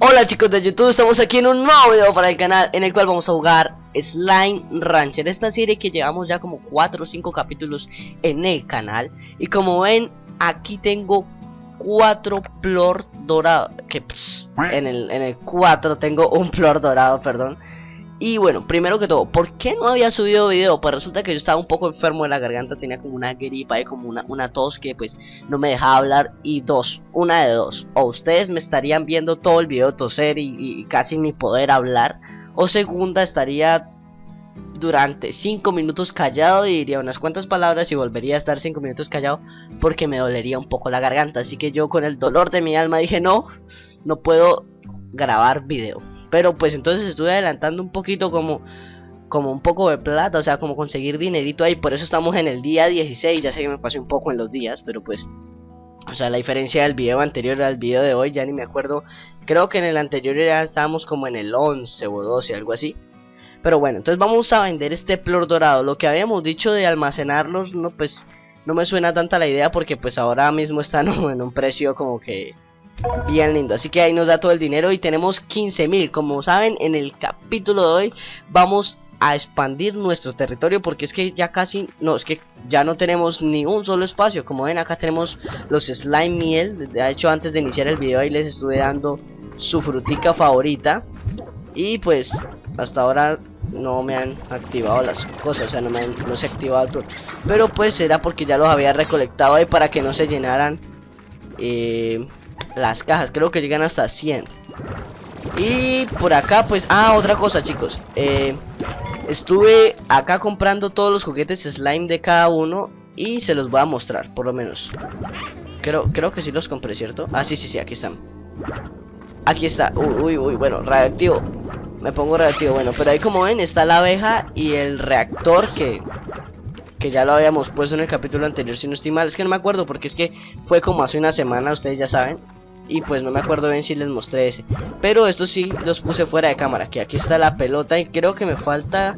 Hola chicos de YouTube, estamos aquí en un nuevo video para el canal en el cual vamos a jugar Slime Rancher Esta serie que llevamos ya como 4 o 5 capítulos en el canal. Y como ven, aquí tengo 4 plor dorado Que en el, en el 4 tengo un plor dorado, perdón y bueno, primero que todo, ¿por qué no había subido video? Pues resulta que yo estaba un poco enfermo de la garganta, tenía como una gripa y como una, una tos que pues no me dejaba hablar. Y dos, una de dos, o ustedes me estarían viendo todo el video toser y, casi ni poder hablar. O segunda, estaría durante 5 minutos callado y diría unas cuantas palabras y volvería a estar 5 minutos callado porque me dolería un poco la garganta. Así que yo con el dolor de mi alma dije no, no puedo grabar video. Pero pues entonces estuve adelantando un poquito como como un poco de plata, o sea, como conseguir dinerito ahí, por eso estamos en el día 16, ya sé que me pasé un poco en los días, pero pues o sea, la diferencia del video anterior al video de hoy, ya ni me acuerdo. Creo que en el anterior ya estábamos como en el 11 o 12, algo así. Pero bueno, entonces vamos a vender este plor dorado. Lo que habíamos dicho de almacenarlos, no pues no me suena tanta la idea porque pues ahora mismo están en un precio como que Bien lindo, así que ahí nos da todo el dinero y tenemos 15.000 Como saben, en el capítulo de hoy vamos a expandir nuestro territorio porque es que ya casi, no, es que ya no tenemos ni un solo espacio. Como ven acá tenemos los slime miel. De hecho antes de iniciar el video ahí les estuve dando su frutica favorita. Y pues hasta ahora no me han activado las cosas, o sea no me han, no se ha activado el Pero pues era porque ya los había recolectado ahí para que no se llenaran eh, las cajas. Creo que llegan hasta 100. Y por acá, pues... Ah, otra cosa, chicos. Eh, estuve acá comprando todos los juguetes slime de cada uno. Y se los voy a mostrar, por lo menos. Creo, creo que sí los compré, ¿cierto? Ah, sí, sí, sí, aquí están. Aquí está. Uy, uy, uy, bueno, reactivo. Me pongo reactivo, bueno, pero ahí como ven está la abeja y el reactor que que ya lo habíamos puesto en el capítulo anterior si no estoy mal, es que no me acuerdo porque es que fue como hace una semana, ustedes ya saben y pues no me acuerdo bien si les mostré ese. Pero esto sí los puse fuera de cámara Que aquí está la pelota y creo que me falta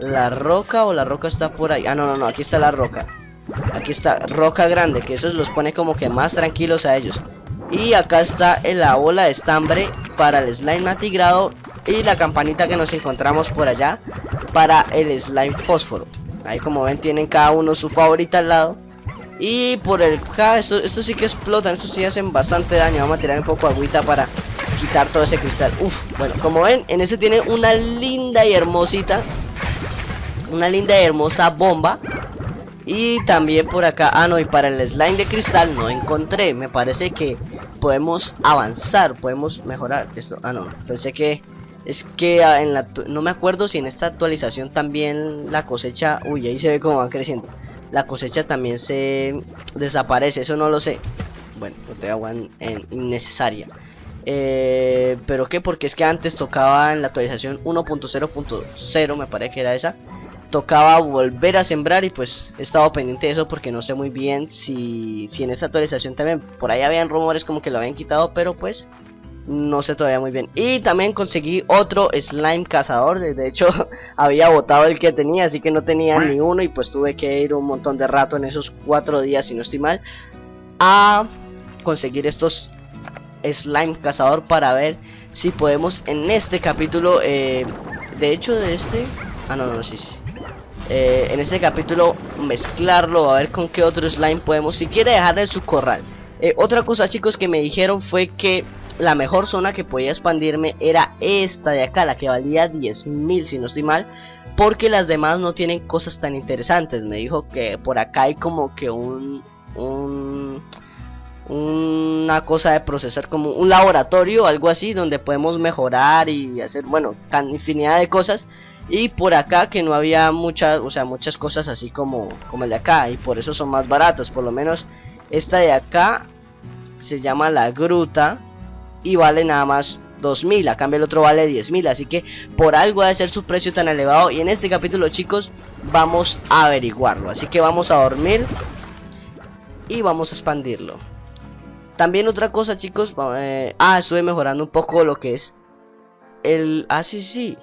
La roca o la roca está por ahí. Ah no no no aquí está la roca. Aquí está roca grande que eso los pone como que más tranquilos a ellos. Y acá está la bola de estambre Para el slime matigrado Y la campanita que nos encontramos por allá Para el slime fósforo. Ahí como ven tienen cada uno su favorita al lado y por el K, esto, esto sí que explotan, estos sí hacen bastante daño. Vamos a tirar un poco agüita para quitar todo ese cristal. Uf, bueno, como ven, en ese tiene una linda y hermosita. Una linda y hermosa bomba. Y también por acá, ah no, y para el slime de cristal no encontré. Me parece que podemos avanzar, podemos mejorar esto. Ah no, pensé que es que ah, en la no me acuerdo si en esta actualización también la cosecha, uy, ahí se ve cómo va creciendo la cosecha también se desaparece, eso no lo sé. Bueno, te agua innecesaria. Eh, pero qué, porque es que antes tocaba en la actualización 1.0.0, me parece que era esa. Tocaba volver a sembrar y pues he estado pendiente de eso porque no sé muy bien si, si en esa actualización también por ahí habían rumores como que lo habían quitado, pero pues no sé todavía muy bien. Y también conseguí otro slime cazador. De hecho, había botado el que tenía, así que no tenía ni uno. Y pues tuve que ir un montón de rato en esos cuatro días, si no estoy mal, a conseguir estos slime cazador para ver si podemos en este capítulo. Eh, de hecho, de este. Ah, no, no, sí, sí. Eh, en este capítulo mezclarlo a ver con qué otro slime podemos si quiere dejarle su corral eh, otra cosa chicos que me dijeron fue que la mejor zona que podía expandirme era esta de acá, la que valía 10.000 si no estoy mal. Porque las demás no tienen cosas tan interesantes. Me dijo que por acá hay como que un... un una cosa de procesar como un laboratorio algo así donde podemos mejorar y hacer bueno infinidad de cosas y por acá que no había muchas o sea muchas cosas así como como el de acá y por eso son más baratas por lo menos esta de acá se llama la gruta y vale nada más 2000, a cambio el otro vale 10000, así que por algo de ser su precio tan elevado y en este capítulo chicos vamos a averiguarlo, así que vamos a dormir y vamos a expandirlo. También otra cosa chicos, eh, ah estuve mejorando un poco lo que es el, ah sí sí,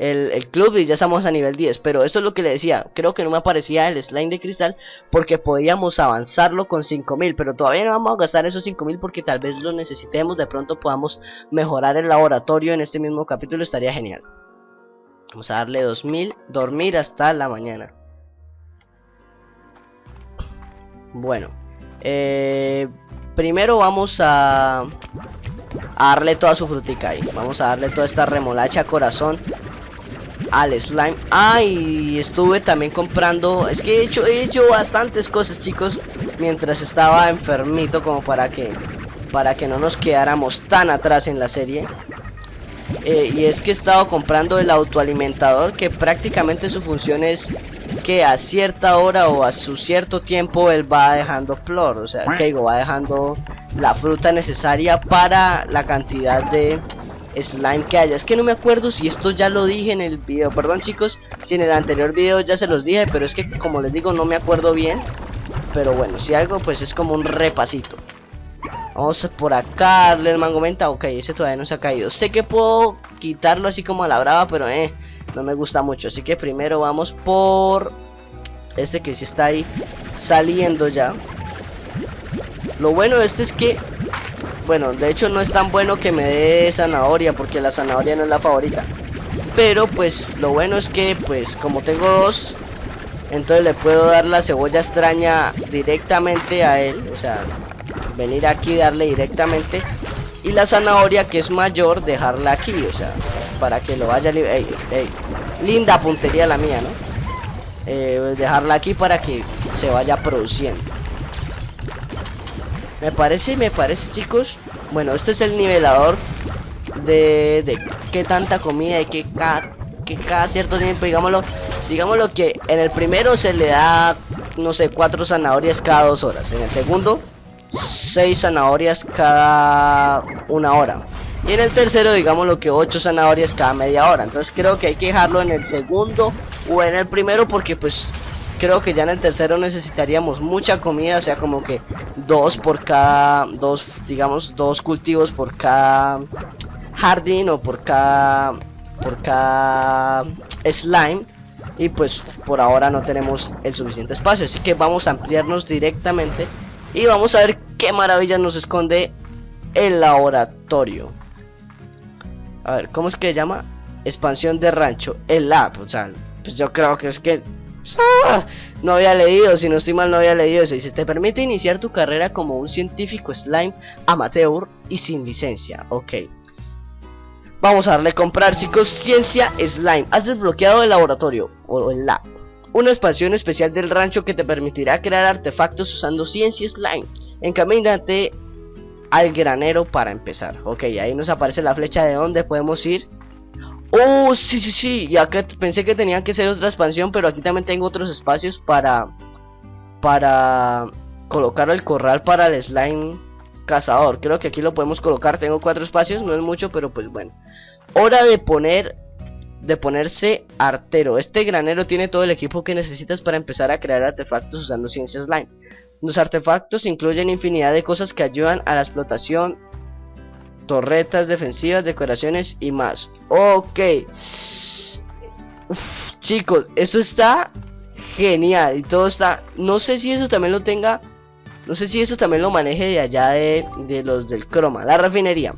el, club y ya estamos a nivel 10. Pero eso es lo que le decía. Creo que no me aparecía el slime de cristal porque podíamos avanzarlo con 5000. Pero todavía no vamos a gastar esos 5000 porque tal vez lo necesitemos. De pronto podamos mejorar el laboratorio en este mismo capítulo. Estaría genial. Vamos a darle 2000. Dormir hasta la mañana. Bueno. Eh, primero vamos a, a darle toda su frutica ahí. Vamos a darle toda esta remolacha corazón al slime. Ay, estuve también comprando Es que he hecho, he hecho bastantes cosas chicos Mientras estaba enfermito Como para que Para que no nos quedáramos tan atrás en la serie. Eh, Y es que he estado comprando el autoalimentador Que prácticamente su función es Que a cierta hora o a su cierto tiempo Él va dejando flor O sea, que va dejando la fruta necesaria Para la cantidad de slime que haya. Es que no me acuerdo si esto ya lo dije en el video. Perdón chicos, si en el anterior video ya se los dije, pero es que como les digo no me acuerdo bien. Pero bueno, si algo pues es como un repasito. Vamos por acá, darle el mango menta. Ok, ese todavía no se ha caído. Sé que puedo quitarlo así como a la brava, pero eh, no me gusta mucho. Así que primero vamos por este que sí está ahí saliendo ya. Lo bueno de este es que bueno, de hecho no es tan bueno que me dé zanahoria porque la zanahoria no es la favorita. Pero pues lo bueno es que pues como tengo dos, entonces le puedo dar la cebolla extraña directamente a él. O sea, venir aquí y darle directamente. Y la zanahoria que es mayor, dejarla aquí. O sea, para que lo vaya... Ey, ey. Linda puntería la mía, ¿no? Eh, dejarla aquí para que se vaya produciendo. Me parece, me parece chicos. Bueno, este es el nivelador De, de qué tanta comida y que cada, que cada cierto tiempo. Digámoslo, digámoslo que en el primero se le da No sé, cuatro zanahorias cada dos horas. En el segundo, seis zanahorias cada una hora. Y en el tercero, digámoslo que ocho zanahorias cada media hora. Entonces creo que hay que dejarlo en el segundo o en el primero porque pues creo que ya en el tercero necesitaríamos mucha comida, o sea, como que dos por cada, dos, digamos, dos cultivos por cada jardín o por cada, por cada slime. Y pues por ahora no tenemos el suficiente espacio, así que vamos a ampliarnos directamente y vamos a ver qué maravilla nos esconde el laboratorio. A ver, ¿cómo es que se llama? Expansión de rancho, el lab, o sea, pues yo creo que es que Ah, no había leído, si no estoy mal no había leído eso. Dice, te permite iniciar tu carrera como un científico slime amateur y sin licencia. Ok. Vamos a darle a comprar, chicos, ciencia slime. Has desbloqueado el laboratorio o el lab. Una expansión especial del rancho que te permitirá crear artefactos usando ciencia slime. Encamínate al granero para empezar. Ok, ahí nos aparece la flecha de donde podemos ir Oh, sí, sí, sí. Y acá pensé que tenía que ser otra expansión, pero aquí también tengo otros espacios para para colocar el corral para el slime cazador. Creo que aquí lo podemos colocar. Tengo cuatro espacios, no es mucho, pero pues bueno. Hora de poner de ponerse artero. Este granero tiene todo el equipo que necesitas para empezar a crear artefactos usando ciencia slime. Los artefactos incluyen infinidad de cosas que ayudan a la explotación torretas defensivas, decoraciones y más. Ok. chicos, eso está genial y todo está... No sé si eso también lo tenga... No sé si eso también lo maneje de allá de, de los del croma, la refinería.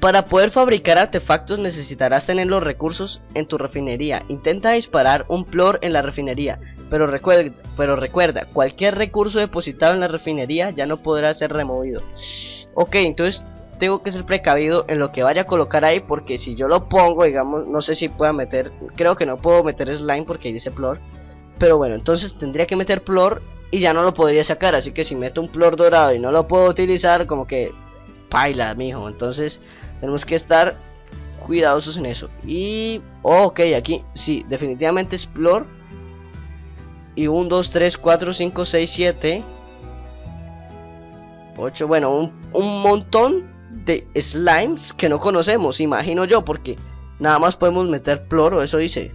Para poder fabricar artefactos necesitarás tener los recursos en tu refinería. Intenta disparar un plor en la refinería, pero recuerda, pero recuerda, cualquier recurso depositado en la refinería ya no podrá ser removido. Ok, entonces tengo que ser precavido en lo que vaya a colocar ahí porque si yo lo pongo, digamos, no sé si pueda meter, creo que no puedo meter slime porque dice plor, pero bueno, entonces tendría que meter plor y ya no lo podría sacar, así que si meto un plor dorado y no lo puedo utilizar, como que paila, mijo, entonces tenemos que estar cuidadosos en eso. Y, ok, aquí, sí, definitivamente es plor. Y 1, 2, 3, 4, 5, 6, 7 8, bueno, un, un montón de slimes que no conocemos, imagino yo, porque nada más podemos meter ploro, eso dice.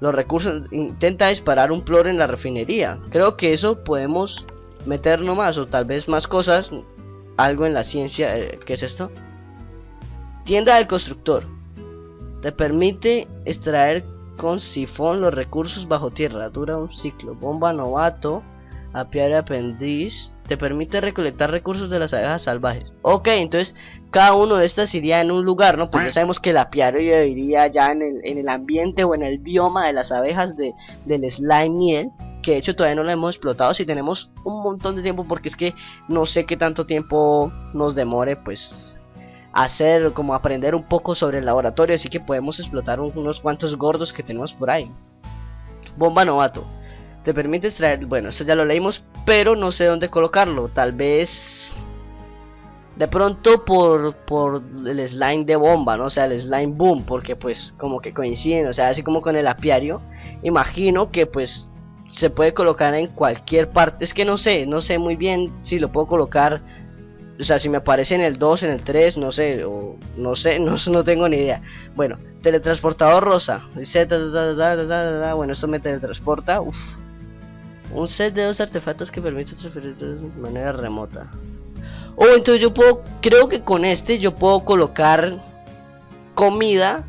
Los recursos, intenta disparar un ploro en la refinería. Creo que eso podemos meter nomás, o tal vez más cosas. Algo en la ciencia, eh, ¿qué es esto? Tienda del constructor. Te permite extraer con sifón los recursos bajo tierra. Dura un ciclo. Bomba novato. Apiario aprendiz. Te permite recolectar recursos de las abejas salvajes. Ok, entonces cada uno de estas iría en un lugar, ¿no? Pues ya sabemos que el apiario iría ya en el, en el ambiente o en el bioma de las abejas de, del slime miel que de hecho todavía no lo hemos explotado si tenemos un montón de tiempo porque es que no sé qué tanto tiempo nos demore pues hacer como aprender un poco sobre el laboratorio así que podemos explotar unos cuantos gordos que tenemos por ahí bomba novato te permite extraer bueno esto ya lo leímos pero no sé dónde colocarlo tal vez de pronto por, por el slime de bomba, ¿no? O sea, el slime boom, porque pues como que coinciden, o sea, así como con el apiario. Imagino que pues se puede colocar en cualquier parte. Es que no sé, no sé muy bien si lo puedo colocar. O sea, si me aparece en el 2, en el 3, no sé, o no sé, no, no tengo ni idea. Bueno, teletransportador rosa. Dice, bueno, esto me teletransporta. Uf. Un set de dos artefactos que permite transferir de manera remota. Oh, entonces yo puedo, creo que con este yo puedo colocar comida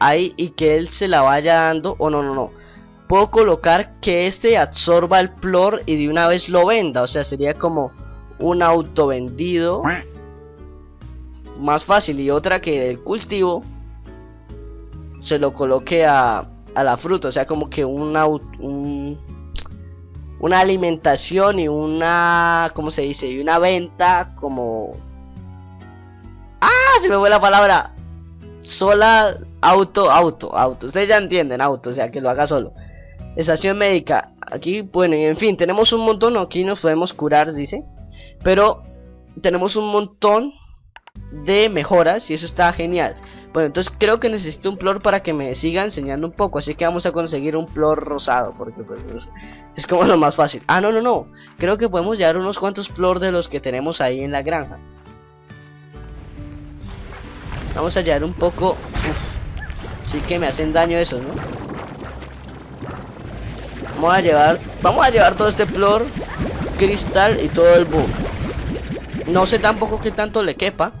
ahí y que él se la vaya dando. O no, no, no puedo colocar que este absorba el plor y de una vez lo venda. O sea, sería como un auto vendido. Más fácil. Y otra que del cultivo se lo coloque a, a la fruta. O sea, como que una, un, una alimentación y una... ¿Cómo se dice? Y una venta como... ¡Ah! Se me fue la palabra. Sola, auto, auto, auto. Ustedes ya entienden, auto. O sea, que lo haga solo. Estación médica. Aquí, bueno, y en fin, tenemos un montón. Aquí nos podemos curar, dice. Pero tenemos un montón de mejoras y eso está genial. Bueno, entonces creo que necesito un plor para que me siga enseñando un poco. Así que vamos a conseguir un plor rosado. Porque pues, es como lo más fácil. Ah, no, no, no. Creo que podemos llevar unos cuantos plor de los que tenemos ahí en la granja. Vamos a llevar un poco... Uf, sí que me hacen daño esos, ¿no? Vamos a llevar, vamos a llevar todo este flor, cristal y todo el boom. No sé tampoco qué tanto le quepa.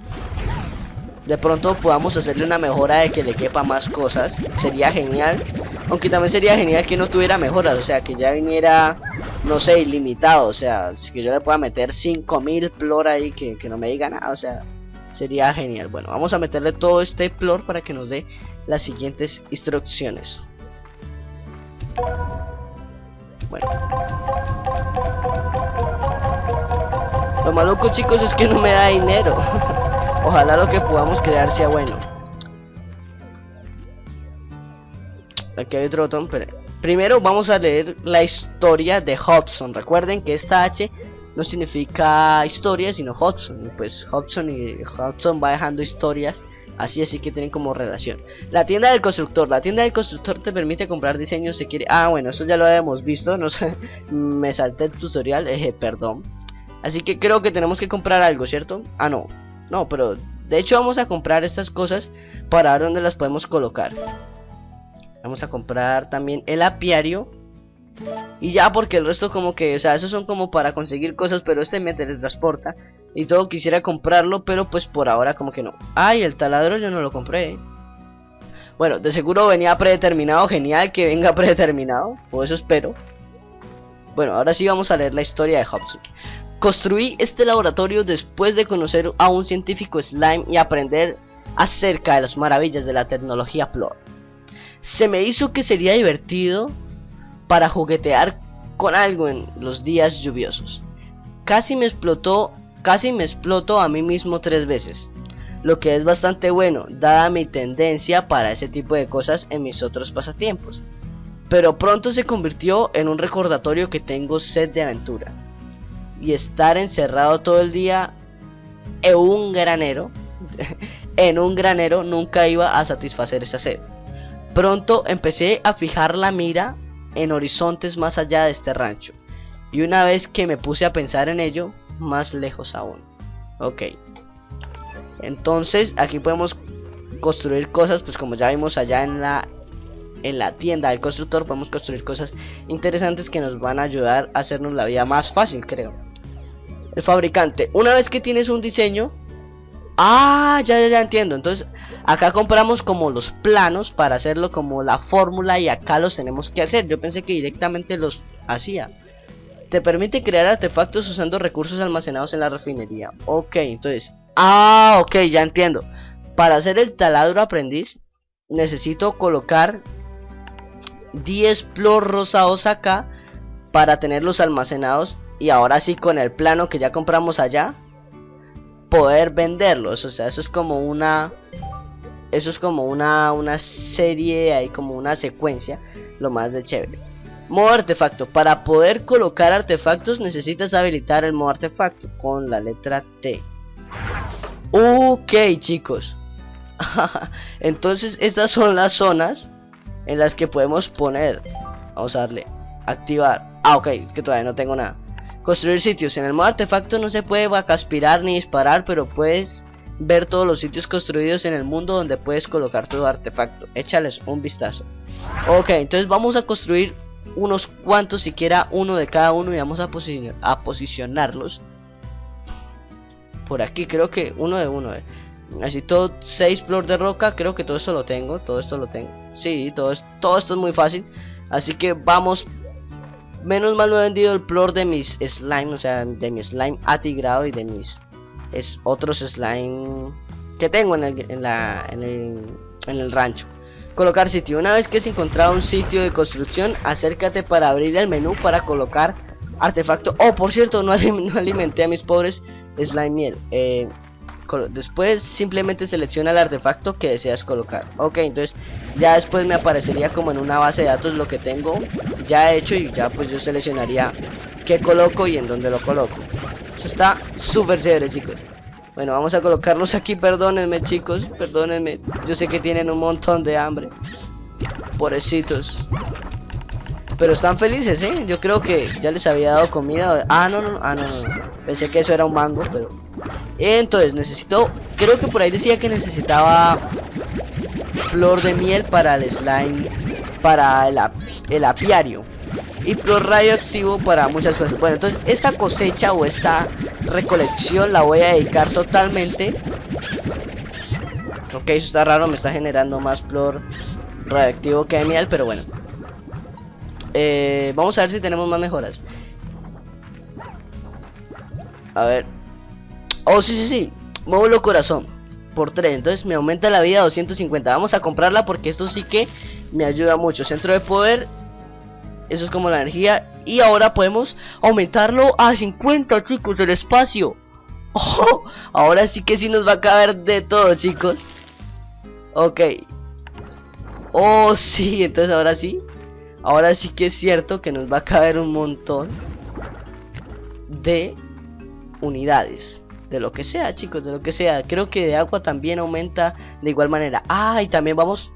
De pronto podamos hacerle una mejora de que le quepa más cosas. Sería genial. Aunque también sería genial que no tuviera mejoras. O sea, que ya viniera, no sé, ilimitado. O sea, que yo le pueda meter 5000 flor ahí que, que no me diga nada. O sea, sería genial. Bueno, vamos a meterle todo este flor para que nos dé las siguientes instrucciones. Bueno. Lo maluco chicos es que no me da dinero. Ojalá lo que podamos crear sea bueno. Aquí hay otro botón, pero primero vamos a leer la historia de Hobson. Recuerden que esta H no significa historia, sino Hudson. Pues Hobson y Hudson va dejando historias Así así que tienen como relación. La tienda del constructor. La tienda del constructor te permite comprar diseños si quiere. Ah, bueno, eso ya lo habíamos visto. No sé, me salté el tutorial. Eh, perdón. Así que creo que tenemos que comprar algo, ¿cierto? Ah, no. No, pero de hecho vamos a comprar estas cosas para ver dónde las podemos colocar. Vamos a comprar también el apiario. Y ya porque el resto como que, o sea, esos son como para conseguir cosas, pero este me teletransporta. Y todo quisiera comprarlo, pero pues por ahora como que no. Ay, el taladro yo no lo compré. Bueno, de seguro venía predeterminado, genial que venga predeterminado, o eso espero. Bueno, ahora sí vamos a leer la historia de Hobson. Construí este laboratorio después de conocer a un científico slime y aprender acerca de las maravillas de la tecnología Plor. Se me hizo que sería divertido para juguetear con algo en los días lluviosos. Casi me explotó, casi me explotó a mí mismo tres veces, lo que es bastante bueno, dada mi tendencia para ese tipo de cosas en mis otros pasatiempos. Pero pronto se convirtió en un recordatorio que tengo sed de aventura. Y estar encerrado todo el día en un granero, en un granero nunca iba a satisfacer esa sed. Pronto empecé a fijar la mira en horizontes más allá de este rancho. Y una vez que me puse a pensar en ello, más lejos aún. Ok. Entonces aquí podemos construir cosas, pues como ya vimos allá en la en la tienda del constructor podemos construir cosas interesantes que nos van a ayudar a hacernos la vida más fácil, creo. El fabricante, una vez que tienes un diseño, Ah, ya, ya, ya entiendo. Entonces, acá compramos como los planos para hacerlo como la fórmula y acá los tenemos que hacer. Yo pensé que directamente los hacía. Te permite crear artefactos usando recursos almacenados en la refinería. Ok, entonces... Ah, ok, ya entiendo. Para hacer el taladro aprendiz, necesito colocar 10 plor rosados acá para tenerlos almacenados. Y ahora sí, con el plano que ya compramos allá, poder venderlos. O sea, eso es como una... Eso es como una, una serie, hay como una secuencia, lo más de chévere. Modo artefacto. Para poder colocar artefactos necesitas habilitar el modo artefacto con la letra T. Ok, chicos. Entonces estas son las zonas en las que podemos poner. Vamos a darle activar. Ah, ok, que todavía no tengo nada. Construir sitios. En el modo artefacto no se puede vacaspirar ni disparar, pero puedes ver todos los sitios construidos en el mundo donde puedes colocar tu artefacto. Échales un vistazo. Ok, entonces vamos a construir unos cuantos, siquiera uno de cada uno y vamos a, a posicionarlos. Por aquí creo que uno de uno. Eh. Así todo 6 flor de roca, creo que todo esto lo tengo, todo esto lo tengo. Sí, todo, todo esto es muy fácil. Así que vamos Menos mal no he vendido el plor de mis slime, o sea, de mi slime atigrado y de mis es otros slime que tengo en el, en, la, en, el, rancho. Colocar sitio. Una vez que has encontrado un sitio de construcción, acércate para abrir el menú para colocar artefacto. Oh, por cierto, no, alimenté a mis pobres slime miel. Eh, después simplemente selecciona el artefacto que deseas colocar. Ok entonces ya después me aparecería como en una base de datos lo que tengo ya hecho y ya pues yo seleccionaría qué coloco y en dónde lo coloco. Eso está súper chévere chicos. Bueno vamos a colocarlos aquí. Perdónenme chicos perdónenme. Yo sé que tienen un montón de hambre. Pobrecitos pero están felices, ¿eh? Yo creo que ya les había dado comida. Ah, no, no, ah, no, no. Pensé que eso era un mango, pero entonces necesito, creo que por ahí decía que necesitaba flor de miel para el slime, para el, apiario. Y flor radioactivo para muchas cosas. Bueno, entonces esta cosecha o esta recolección la voy a dedicar totalmente. Ok, eso está raro, me está generando más flor radioactivo que miel, pero bueno. Eh, vamos a ver si tenemos más mejoras. A ver, Oh, sí, sí, sí. Módulo corazón. Por 3. Entonces me aumenta la vida a 250. Vamos a comprarla porque esto sí que me ayuda mucho. Centro de poder. Eso es como la energía. Y ahora podemos aumentarlo a 50, chicos, el espacio. Oh, ahora sí que sí nos va a caber de todo, chicos. Ok. Oh, sí, entonces ahora sí. Ahora sí que es cierto que nos va a caber un montón de unidades de lo que sea, chicos, de lo que sea. Creo que de agua también aumenta de igual manera. Ah, y también vamos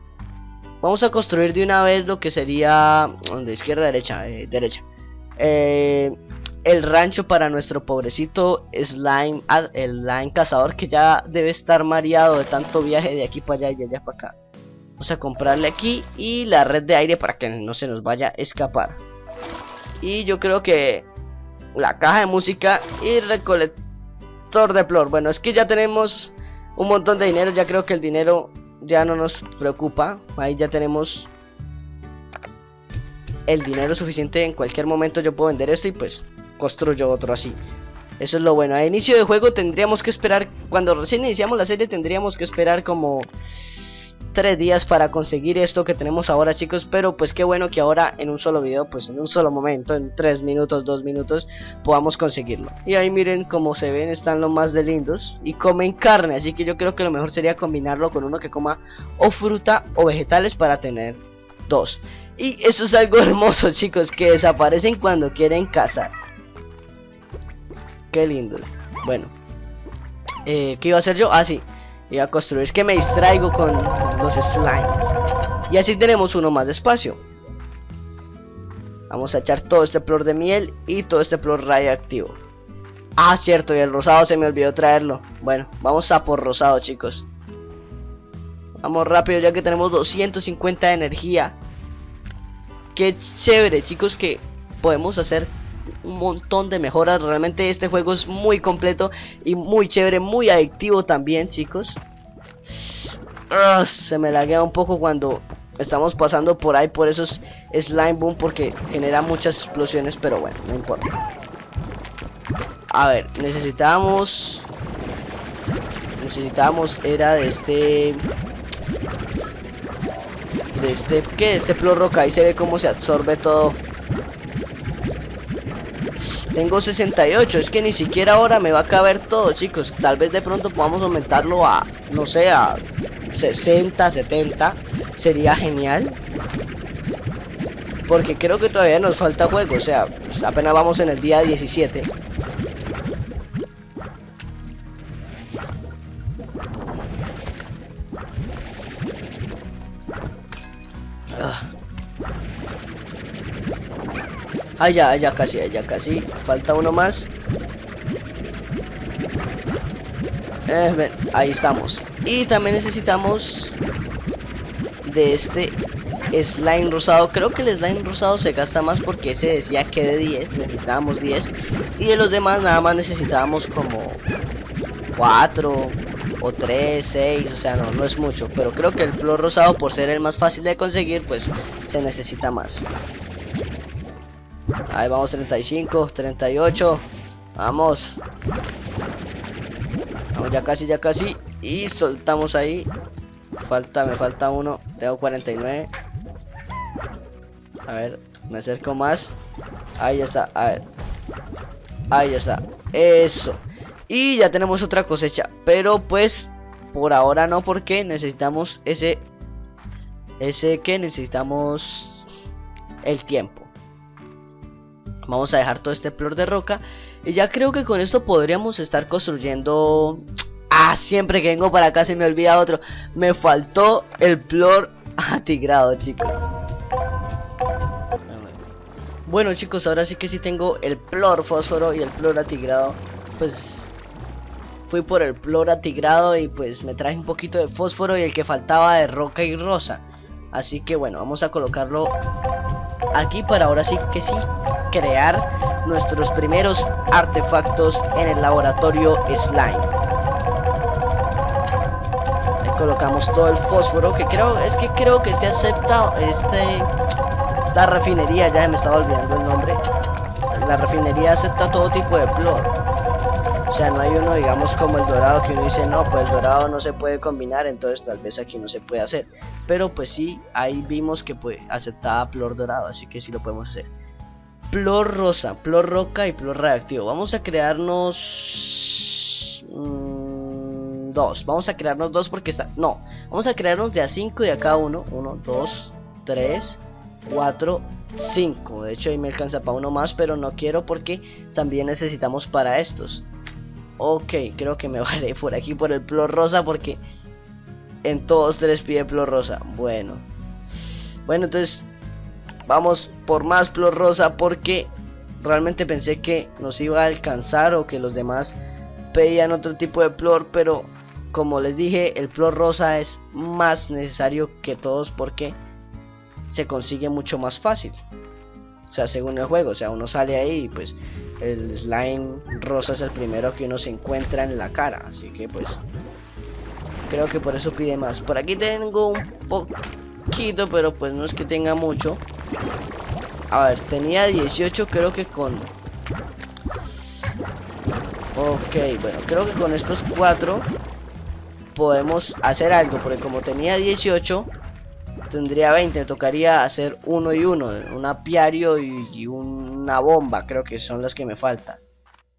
vamos a construir de una vez lo que sería de izquierda derecha, eh, derecha. Eh, el rancho para nuestro pobrecito slime, el slime cazador que ya debe estar mareado de tanto viaje de aquí para allá y de allá para acá. Vamos a comprarle aquí y la red de aire para que no se nos vaya a escapar. Y yo creo que la caja de música y recolectar de Plor. Bueno, es que ya tenemos un montón de dinero. Ya creo que el dinero ya no nos preocupa. Ahí ya tenemos el dinero suficiente. En cualquier momento yo puedo vender esto y pues construyo otro así. Eso es lo bueno. A inicio de juego tendríamos que esperar. Cuando recién iniciamos la serie tendríamos que esperar como tres días para conseguir esto que tenemos ahora chicos pero pues qué bueno que ahora en un solo video pues en un solo momento en tres minutos dos minutos podamos conseguirlo. Y ahí miren cómo se ven están lo más de lindos y comen carne así que yo creo que lo mejor sería combinarlo con uno que coma o fruta o vegetales para tener dos. Y eso es algo hermoso chicos que desaparecen cuando quieren cazar. Qué lindos. Bueno eh, ¿qué iba a hacer yo? ah sí y a construir. Es que me distraigo con los slimes. Y así tenemos uno más de espacio. Vamos a echar todo este flor de miel y todo este flor radioactivo. Ah, cierto, y el rosado se me olvidó traerlo. Bueno, vamos a por rosado, chicos. Vamos rápido ya que tenemos 250 de energía. Qué chévere, chicos, que podemos hacer un montón de mejoras. Realmente este juego es muy completo y muy chévere, muy adictivo también, chicos. Ah, se me laguea un poco cuando estamos pasando por ahí por esos slime boom porque genera muchas explosiones, pero bueno, no importa. A ver, necesitamos necesitamos era de este de este que este plor roca ahí se ve cómo se absorbe todo tengo 68 es que ni siquiera ahora me va a caber todo chicos. Tal vez de pronto podamos aumentarlo a no sé a 60 70 sería genial. Porque creo que todavía nos falta juego o sea pues apenas vamos en el día 17 Ah, ya, ya casi, ya casi. Falta uno más. Eh, ahí estamos. Y también necesitamos de este slime rosado. Creo que el slime rosado se gasta más porque ese decía que de 10 necesitábamos 10. Y de los demás nada más necesitábamos como 4 o 3, 6. O sea, no, no es mucho. Pero creo que el flor rosado por ser el más fácil de conseguir pues se necesita más. Ahí vamos 35, 38. Vamos. Vamos ya casi, ya casi. Y soltamos ahí. Falta, me falta uno. Tengo 49. A ver, me acerco más. Ahí ya está, a ver. Ahí ya está. Eso. Y ya tenemos otra cosecha. Pero pues, por ahora no, porque necesitamos ese... Ese que necesitamos el tiempo. Vamos a dejar todo este plor de roca. Y ya creo que con esto podríamos estar construyendo... Ah, siempre que vengo para acá se me olvida otro. Me faltó el plor atigrado, chicos. Bueno, chicos, ahora sí que sí tengo el plor fósforo y el plor atigrado. Pues fui por el plor atigrado y pues me traje un poquito de fósforo y el que faltaba de roca y rosa. Así que bueno, vamos a colocarlo aquí para ahora sí que sí crear nuestros primeros artefactos en el laboratorio slime. Ahí colocamos todo el fósforo que creo es que creo que este acepta este esta refinería ya me estaba olvidando el nombre. La refinería acepta todo tipo de plor o sea, no hay uno, digamos, como el dorado que uno dice, no, pues el dorado no se puede combinar, entonces tal vez aquí no se puede hacer. Pero pues sí, ahí vimos que pues aceptaba plor dorado, así que sí lo podemos hacer. Plor rosa, plor roca y plor reactivo. Vamos a crearnos... Mm, dos, vamos a crearnos dos porque está... No, vamos a crearnos de a cinco de a cada uno. Uno, dos, tres, cuatro, cinco. De hecho ahí me alcanza para uno más, pero no quiero porque también necesitamos para estos. Ok, creo que me vale por aquí por el plor rosa porque en todos tres pide plor rosa. Bueno. Bueno, entonces vamos por más plor rosa porque realmente pensé que nos iba a alcanzar o que los demás pedían otro tipo de plor, pero como les dije, el plor rosa es más necesario que todos porque se consigue mucho más fácil. O sea, según el juego, o sea, uno sale ahí y pues el slime rosa es el primero que uno se encuentra en la cara. Así que pues creo que por eso pide más. Por aquí tengo un poquito, pero pues no es que tenga mucho. A ver, tenía 18, creo que con... Ok, bueno, creo que con estos cuatro podemos hacer algo, porque como tenía 18 tendría 20, me tocaría hacer uno y uno, un apiario y, una bomba, creo que son las que me faltan.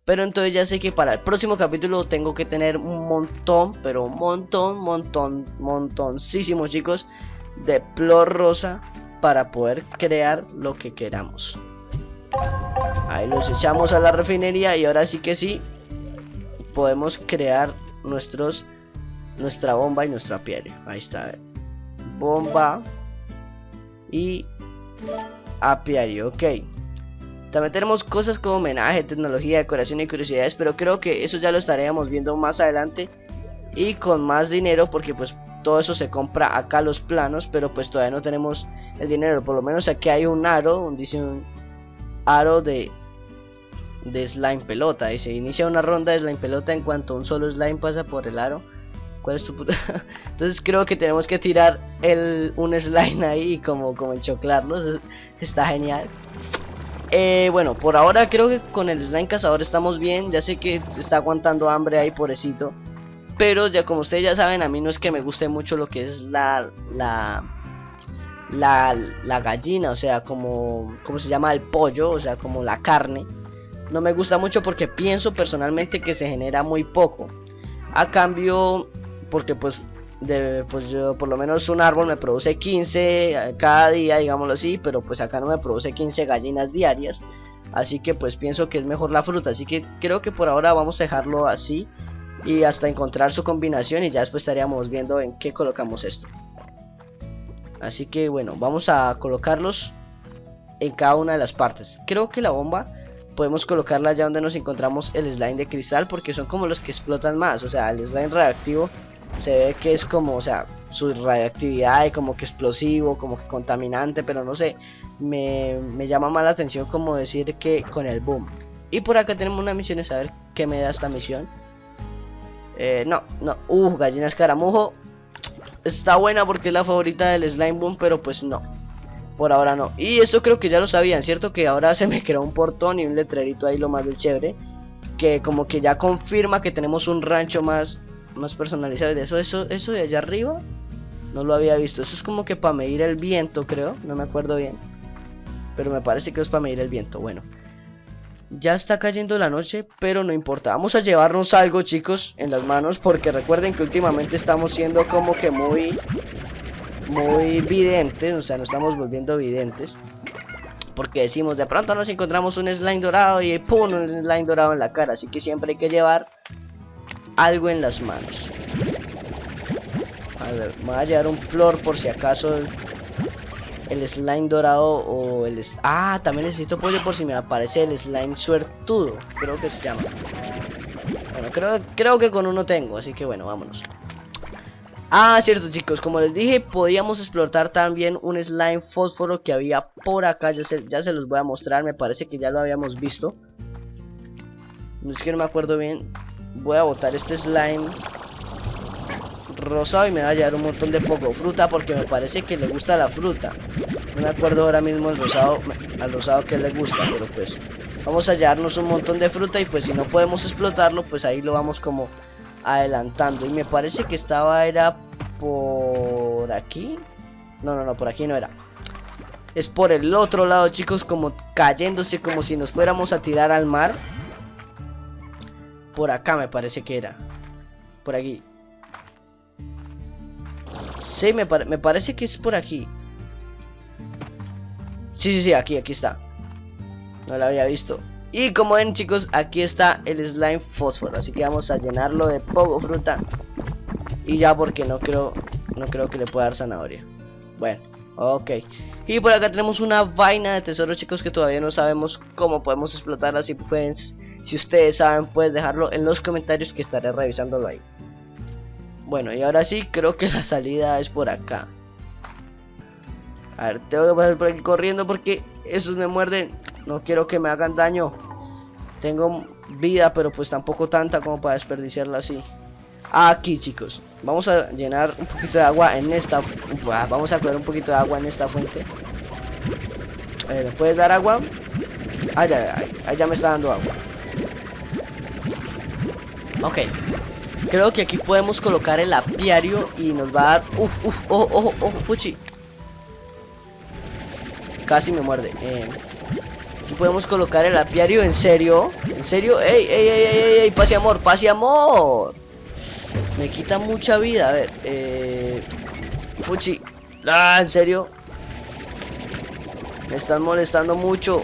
Pero entonces ya sé que para el próximo capítulo tengo que tener un montón, pero un montón, montón, montoncísimos chicos de plor rosa para poder crear lo que queramos. Ahí los echamos a la refinería y ahora sí que sí podemos crear nuestros nuestra bomba y nuestro apiario. Ahí está bomba y apiario, ok. También tenemos cosas como homenaje, tecnología, decoración y curiosidades, pero creo que eso ya lo estaremos viendo más adelante y con más dinero porque pues todo eso se compra acá los planos, pero pues todavía no tenemos el dinero, por lo menos aquí hay un aro, dice un aro de de slime pelota. Y se inicia una ronda de slime pelota en cuanto un solo slime pasa por el aro. Entonces creo que tenemos que tirar el, un slime ahí y como, como enchoclarlos. Está genial. Eh, bueno, por ahora creo que con el slime cazador estamos bien. Ya sé que está aguantando hambre ahí, pobrecito. Pero ya como ustedes ya saben, a mí no es que me guste mucho lo que es la... la la, la gallina, o sea, como, como se llama el pollo, o sea, como la carne. No me gusta mucho porque pienso personalmente que se genera muy poco. A cambio, porque pues, de, pues yo, por lo menos un árbol me produce 15 cada día, digámoslo así, pero pues acá no me produce 15 gallinas diarias. Así que pues pienso que es mejor la fruta, así que creo que por ahora vamos a dejarlo así y hasta encontrar su combinación y ya después estaríamos viendo en qué colocamos esto. Así que bueno, vamos a colocarlos en cada una de las partes. Creo que la bomba podemos colocarla allá donde nos encontramos el slime de cristal porque son como los que explotan más. O sea, el slime reactivo se ve que es como, o sea, su radioactividad y como que explosivo, como que contaminante, pero no sé, me, me llama más la atención como decir que con el boom. Y por acá tenemos una misión, a ver qué me da esta misión. Eh, no, no, uh, gallina escaramujo, está buena porque es la favorita del Slime Boom, pero pues no. Por ahora no. Y esto creo que ya lo sabían, ¿cierto? Que ahora se me creó un portón y un letrerito ahí lo más de chévere. Que como que ya confirma que tenemos un rancho más, más personalizado. De eso, eso, eso de allá arriba, no lo había visto. Eso es como que para medir el viento, creo. No me acuerdo bien. Pero me parece que es para medir el viento. Bueno. Ya está cayendo la noche, pero no importa. Vamos a llevarnos algo, chicos, en las manos. Porque recuerden que últimamente estamos siendo como que muy... Muy videntes. O sea, nos estamos volviendo videntes. Porque decimos, de pronto nos encontramos un slime dorado y ¡pum! Un slime dorado en la cara. Así que siempre hay que llevar algo en las manos. A ver, me voy a llevar un flor por si acaso el slime dorado o el... Ah, también necesito pollo por si me aparece el slime suertudo, creo que se llama. Bueno, creo, creo que con uno tengo, así que bueno, vámonos. Ah, cierto chicos, como les dije, podíamos explotar también un slime fósforo que había por acá, ya se, ya se los voy a mostrar, me parece que ya lo habíamos visto. No es que no me acuerdo bien, voy a botar este slime rosado y me va a llevar un montón de poco fruta porque me parece que le gusta la fruta. No me acuerdo ahora mismo el rosado, al rosado que le gusta, pero pues vamos a llevarnos un montón de fruta y pues si no podemos explotarlo, pues ahí lo vamos como adelantando. Y me parece que estaba era por aquí. No, no, no, por aquí no era. Es por el otro lado, chicos, como cayéndose como si nos fuéramos a tirar al mar. Por acá me parece que era. Por aquí. Sí, me, me parece que es por aquí. Sí, sí, sí, aquí, aquí está. No lo había visto. Y como ven chicos, aquí está el slime fósforo. Así que vamos a llenarlo de poco fruta. Y ya porque no creo, no creo que le pueda dar zanahoria. Bueno, ok. Y por acá tenemos una vaina de tesoro chicos que todavía no sabemos cómo podemos explotarla. Si, pueden, si ustedes saben, puedes dejarlo en los comentarios que estaré revisándolo ahí. Bueno, y ahora sí, creo que la salida es por acá. A ver, tengo que pasar por aquí corriendo porque esos me muerden. No quiero que me hagan daño. Tengo vida, pero pues tampoco tanta como para desperdiciarla así. Aquí, chicos. Vamos a llenar un poquito de agua en esta... Vamos a coger un poquito de agua en esta fuente. ¿Me puedes dar agua? Ah, ya, ya, ya me está dando agua. Ok. Creo que aquí podemos colocar el apiario y nos va a dar... Uf, uf, ojo, ojo, ojo, fuchi. Casi me muerde. Eh, aquí podemos colocar el apiario, ¿en serio? ¿En serio? ¡Ey, ey, ey, ey, ey! ¡Pase amor, pase amor! Me quita mucha vida, a ver. Eh, fuchi. Ah, ¿en serio? Me están molestando mucho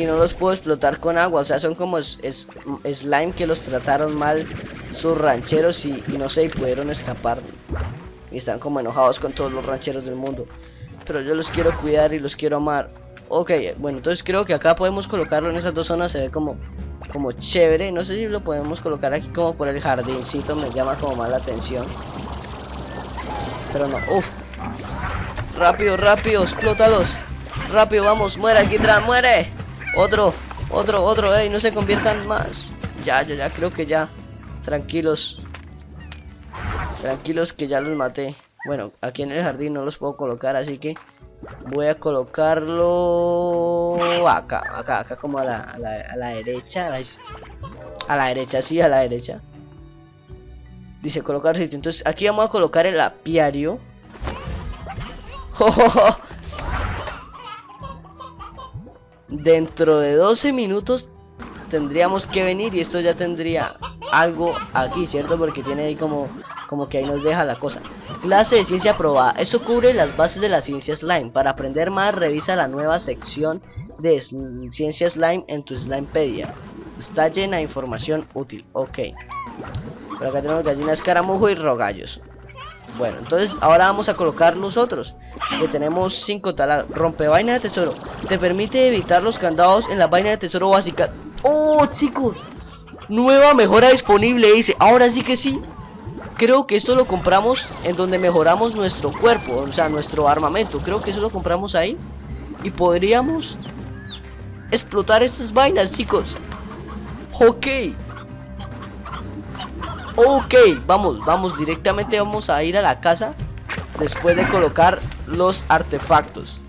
y no los puedo explotar con agua. O sea, son como slime que los trataron mal sus rancheros y, no sé, y pudieron escapar. Y están como enojados con todos los rancheros del mundo. Pero yo los quiero cuidar y los quiero amar. Ok, bueno, entonces creo que acá podemos colocarlo en esas dos zonas. Se ve como, como chévere. No sé si lo podemos colocar aquí como por el jardincito. Me llama como más la atención. Pero no, uff. Rápido, rápido, explótalos. Rápido, vamos, muere, atrás, muere. Otro. Otro, otro, ey, no se conviertan más. Ya, ya, ya, creo que ya. Tranquilos. Tranquilos que ya los maté. Bueno, aquí en el jardín no los puedo colocar, así que voy a colocarlo acá, acá, acá como a la, a la, derecha. A la, a la derecha, sí, a la derecha. Dice colocar sitio. Entonces aquí vamos a colocar el apiario. Dentro de 12 minutos tendríamos que venir y esto ya tendría algo aquí, ¿cierto? Porque tiene ahí como, como que ahí nos deja la cosa. Clase de ciencia aprobada. Esto cubre las bases de la ciencia slime. Para aprender más, revisa la nueva sección de ciencia slime en tu Slimepedia. Está llena de información útil. Ok. Por acá tenemos gallinas caramujo y rogallos. Bueno, entonces ahora vamos a colocar los otros. Que tenemos 5 taladros. Rompe vaina de tesoro. Te permite evitar los candados en la vaina de tesoro básica. ¡Oh, chicos! Nueva mejora disponible, dice. Ahora sí que sí. Creo que esto lo compramos en donde mejoramos nuestro cuerpo. O sea, nuestro armamento. Creo que eso lo compramos ahí. Y podríamos explotar estas vainas, chicos. Ok. Ok, vamos, vamos, directamente vamos a ir a la casa Después de colocar los artefactos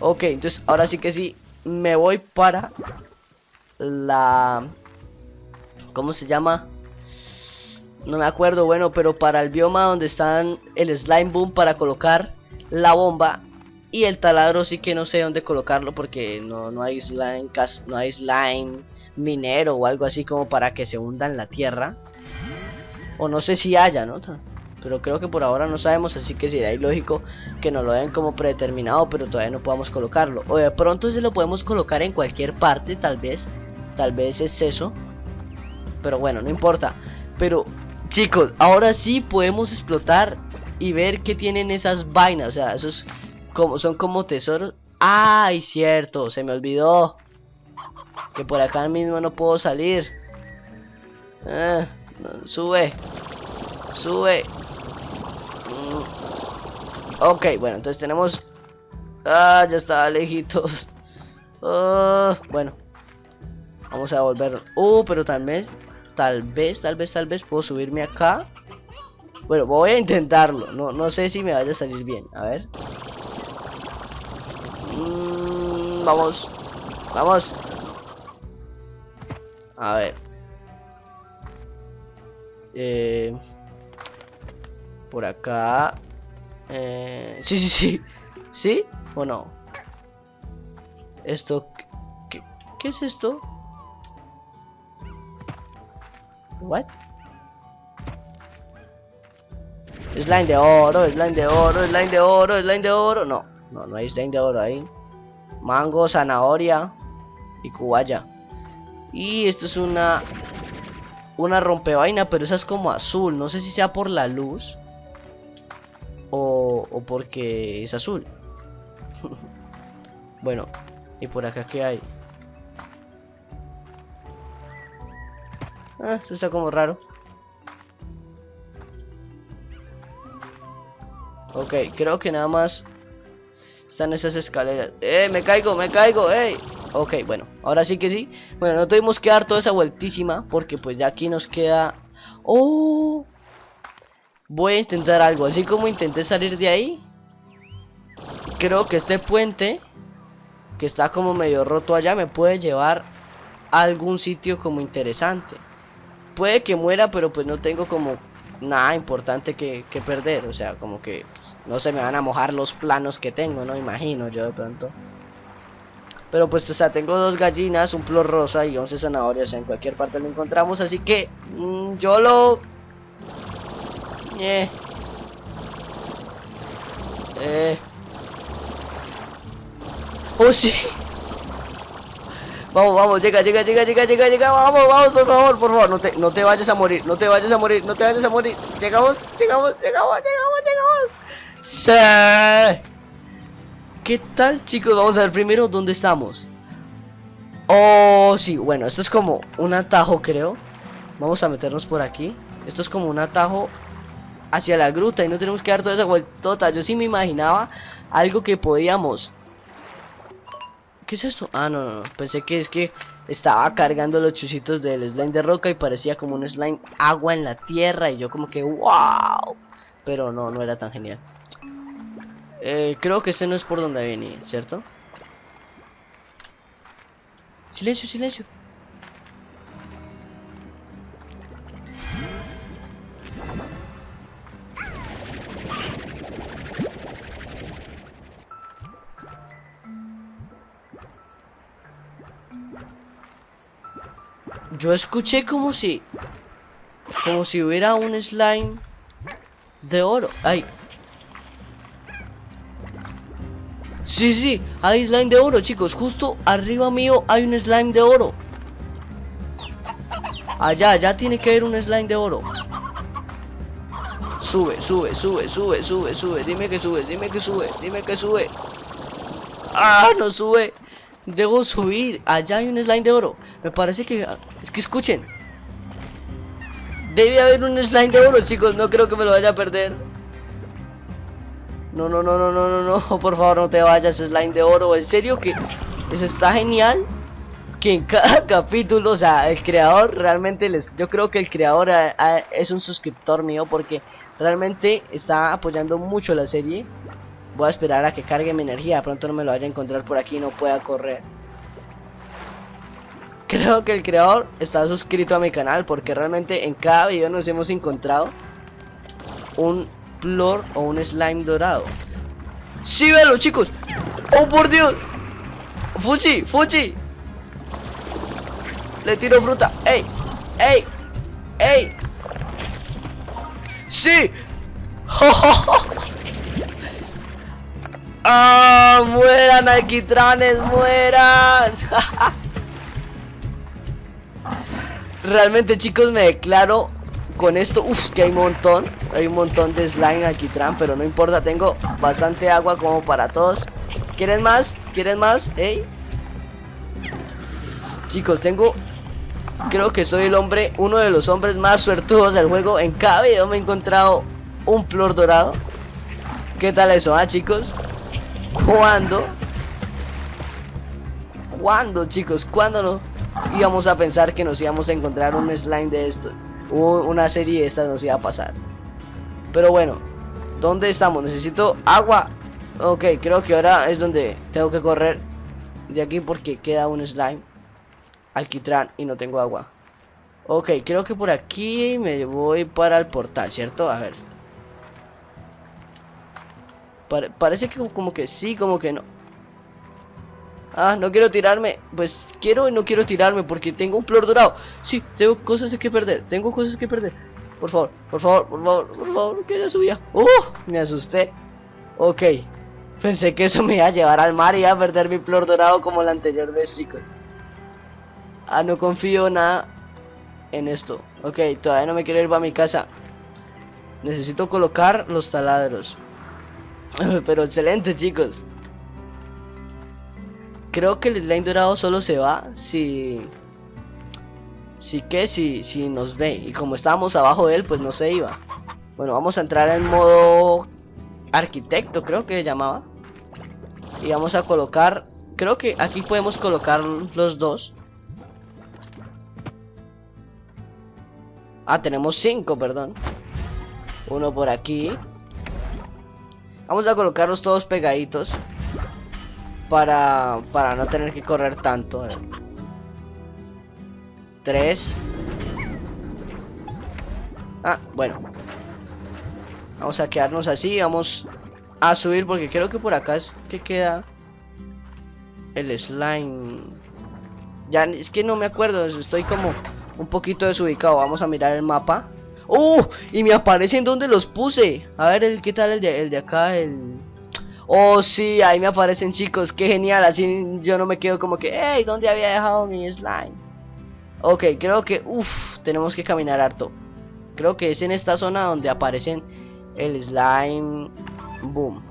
Ok, entonces ahora sí que sí Me voy para La... ¿Cómo se llama? No me acuerdo, bueno, pero para el bioma donde están el slime boom para colocar la bomba y el taladro sí que no sé dónde colocarlo porque no, no hay slime no hay slime minero o algo así como para que se hunda en la tierra o no sé si haya, ¿no? Pero creo que por ahora no sabemos, así que sería ilógico que nos lo den como predeterminado, pero todavía no podamos colocarlo. O de pronto se lo podemos colocar en cualquier parte, tal vez. Tal vez es eso. Pero bueno, no importa. Pero, chicos, ahora sí podemos explotar y ver qué tienen esas vainas. O sea, esos como, son como tesoros. ¡Ay, cierto! Se me olvidó. Que por acá mismo no puedo salir. Eh, Sube. Sube. Mm. Ok, bueno, entonces tenemos... Ah, ya está lejitos. Ah, bueno. Vamos a volver. Uh, pero tal vez... Tal vez, tal vez, tal vez puedo subirme acá. Bueno, voy a intentarlo. No, no sé si me vaya a salir bien. A ver. Mm, vamos. Vamos. A ver. Eh, por acá. Eh, sí, sí, sí. ¿Sí o no? Esto... ¿Qué, qué es esto? What? Slime de oro, slime de oro, slime de oro, slime de oro. No, no, no hay slime de oro ahí. Mango, zanahoria y cubaya. Y esto es una una rompevaina, pero esa es como azul. No sé si sea por la luz o, o porque es azul. bueno, y por acá qué hay. Ah, esto está como raro. Ok, creo que nada más están esas escaleras. ¡Eh, me caigo, me caigo! ¡Eh! Ok, bueno, ahora sí que sí. Bueno, no tuvimos que dar toda esa vueltísima Porque pues ya aquí nos queda. ¡Oh! Voy a intentar algo. Así como intenté salir de ahí Creo que este puente Que está como medio roto allá Me puede llevar a algún sitio como interesante. Puede que muera pero pues no tengo como Nada importante que, perder. O sea, como que pues, no se me van a mojar los planos que tengo No imagino yo de pronto pero pues, o sea, tengo dos gallinas, un flor rosa y 11 zanahorias. En cualquier parte lo encontramos. Así que mm, yo lo... Eh. Eh. Oh, sí. Vamos, vamos, llega, llega, llega, llega, llega, llega, vamos, vamos, por favor, por favor, no te, no te vayas a morir, no te vayas a morir, no te vayas a morir. Llegamos, llegamos, llegamos, llegamos, llegamos. Sí. ¿Qué tal chicos? Vamos a ver primero dónde estamos Oh, sí, bueno, esto es como un atajo creo Vamos a meternos por aquí Esto es como un atajo hacia la gruta y no tenemos que dar toda esa vueltota Yo sí me imaginaba algo que podíamos ¿Qué es eso? Ah, no, no, no. Pensé que es que estaba cargando los chusitos del slime de roca y parecía como un slime agua en la tierra. Y yo como que, wow. Pero no, no era tan genial. Eh, creo que este no es por donde venía, ¿cierto? Silencio, silencio. Yo escuché como si... Como si hubiera un slime de oro. Ay. Sí, sí, hay slime de oro, chicos. Justo arriba mío hay un slime de oro. Allá, allá tiene que haber un slime de oro. Sube, sube, sube, sube, sube, sube. Dime que sube, dime que sube, dime que sube. Ah, no sube. Debo subir. Allá hay un slime de oro. Me parece que... Es que escuchen. Debe haber un slime de oro, chicos. No creo que me lo vaya a perder. No, no, no, no, no, no, no. Por favor, no te vayas, slime de oro. En serio que... Está genial. Que en cada capítulo, o sea, el creador realmente les... Yo creo que el creador es un suscriptor mío porque realmente está apoyando mucho la serie. Voy a esperar a que cargue mi energía. Pronto no me lo vaya a encontrar por aquí y no pueda correr. Creo que el creador está suscrito a mi canal porque realmente en cada video nos hemos encontrado un o un slime dorado. ¡Sí, véalo, chicos! ¡Oh, por Dios! ¡Fuchi! ¡Fuchi! Le tiro fruta. ¡Ey! ¡Ey! ¡Ey! ¡Sí! ¡Oh, ¡Ah! ¡Mueran, alquitranes! ¡Mueran! Realmente, chicos, me declaro con esto. Uf, que hay un montón. Hay un montón de slime alquitrán, pero no importa. Tengo bastante agua como para todos. ¿Quieren más? ¿Quieren más? ¿Ey? Chicos, tengo... Creo que soy el hombre, uno de los hombres más suertudos del juego. En cada video me he encontrado un flor dorado. ¿Qué tal eso, ah, chicos? ¿Cuándo? ¿Cuándo, chicos? ¿Cuándo no íbamos a pensar que nos íbamos a encontrar un slime de esto? Una serie de estas nos iba a pasar. Pero bueno, ¿dónde estamos? Necesito agua. Ok, creo que ahora es donde tengo que correr de aquí porque queda un slime. Alquitrán y no tengo agua. Ok, creo que por aquí me voy para el portal, ¿cierto? A ver parece que como que sí, como que no. Ah, no quiero tirarme. Pues quiero y no quiero tirarme porque tengo un flor dorado. Sí, tengo cosas que perder. Tengo cosas que perder. Por favor, por favor, por favor, por favor, que ya subía. ¡Uh! Me asusté. Ok. Pensé que eso me iba a llevar al mar y a perder mi flor dorado como la anterior vez, chicos. Ah, no confío nada en esto. Ok, todavía no me quiero ir para mi casa. Necesito colocar los taladros. Pero excelente, chicos. Creo que el slime dorado solo se va si... Si que, si, si nos ve. Y como estábamos abajo de él, pues no se iba. Bueno, vamos a entrar en modo arquitecto, creo que se llamaba. Y vamos a colocar... Creo que aquí podemos colocar los dos. Ah, tenemos cinco, perdón. Uno por aquí. Vamos a colocarlos todos pegaditos. Para, para no tener que correr tanto. Eh. Tres. Ah, bueno. Vamos a quedarnos así. Vamos a subir porque creo que por acá es que queda el slime. Ya es que no me acuerdo. Estoy como un poquito desubicado. Vamos a mirar el mapa. ¡Uh! Y me aparecen donde los puse. A ver, el, ¿qué tal el de, el de acá? El... Oh, sí, ahí me aparecen chicos. Qué genial. Así yo no me quedo como que, hey, ¿dónde había dejado mi slime? Ok, creo que, uff, tenemos que caminar harto. Creo que es en esta zona donde aparecen el slime. Boom.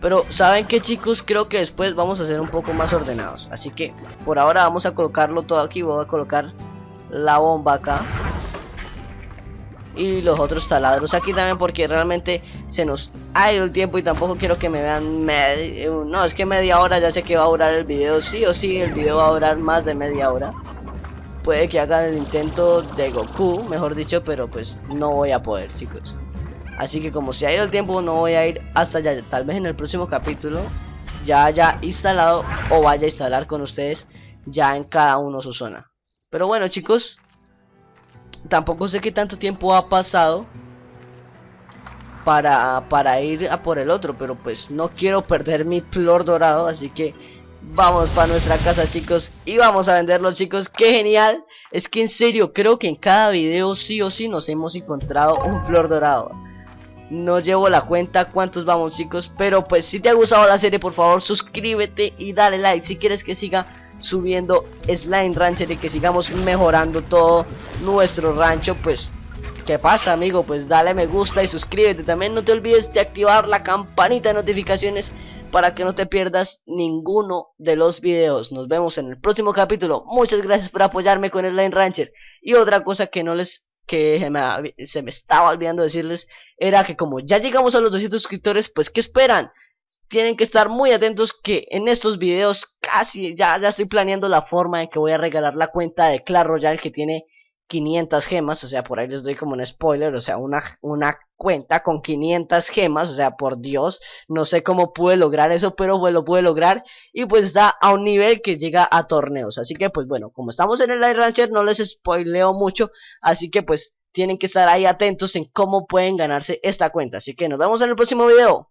Pero, ¿saben qué chicos? Creo que después vamos a ser un poco más ordenados. Así que, por ahora vamos a colocarlo todo aquí. Voy a colocar la bomba acá. Y los otros taladros aquí también porque realmente se nos ha ido el tiempo y tampoco quiero que me vean no es que media hora ya sé que va a durar el video sí o sí el video va a durar más de media hora. Puede que haga el intento de Goku mejor dicho pero pues no voy a poder chicos. Así que como se ha ido el tiempo no voy a ir hasta allá tal vez en el próximo capítulo ya haya instalado o vaya a instalar con ustedes ya en cada uno su zona. Pero bueno chicos tampoco sé qué tanto tiempo ha pasado para, para ir a por el otro, pero pues no quiero perder mi flor dorado, así que vamos para nuestra casa chicos y vamos a venderlo chicos, qué genial, es que en serio creo que en cada video sí o sí nos hemos encontrado un flor dorado. No llevo la cuenta cuántos vamos chicos, pero pues si te ha gustado la serie por favor suscríbete y dale like. Si quieres que siga subiendo Slime Rancher y que sigamos mejorando todo nuestro rancho, pues ¿Qué pasa amigo? Pues dale me gusta y suscríbete. También no te olvides de activar la campanita de notificaciones para que no te pierdas ninguno de los videos. Nos vemos en el próximo capítulo. Muchas gracias por apoyarme con Slime Rancher. Y otra cosa que no les que se me, se me estaba olvidando decirles era que como ya llegamos a los 200 suscriptores, pues ¿qué esperan? Tienen que estar muy atentos que en estos videos casi ya, ya estoy planeando la forma en que voy a regalar la cuenta de Clash Royale que tiene 500 gemas, o sea, por ahí les doy como un spoiler, o sea, una, una cuenta con 500 gemas, o sea, por Dios, no sé cómo pude lograr eso, pero pues lo pude lograr y pues está a un nivel que llega a torneos, así que pues bueno, como estamos en el Light Rancher no les spoileo mucho, así que pues tienen que estar ahí atentos en cómo pueden ganarse esta cuenta, así que nos vemos en el próximo video.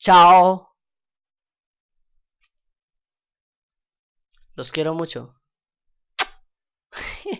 Chao. Los quiero mucho.